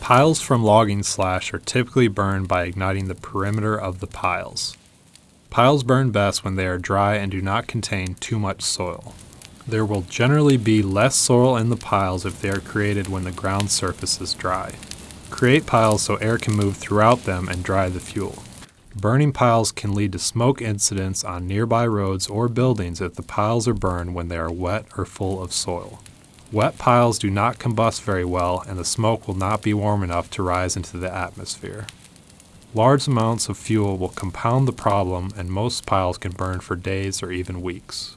Piles from logging slash are typically burned by igniting the perimeter of the piles. Piles burn best when they are dry and do not contain too much soil. There will generally be less soil in the piles if they are created when the ground surface is dry. Create piles so air can move throughout them and dry the fuel. Burning piles can lead to smoke incidents on nearby roads or buildings if the piles are burned when they are wet or full of soil. Wet piles do not combust very well and the smoke will not be warm enough to rise into the atmosphere. Large amounts of fuel will compound the problem and most piles can burn for days or even weeks.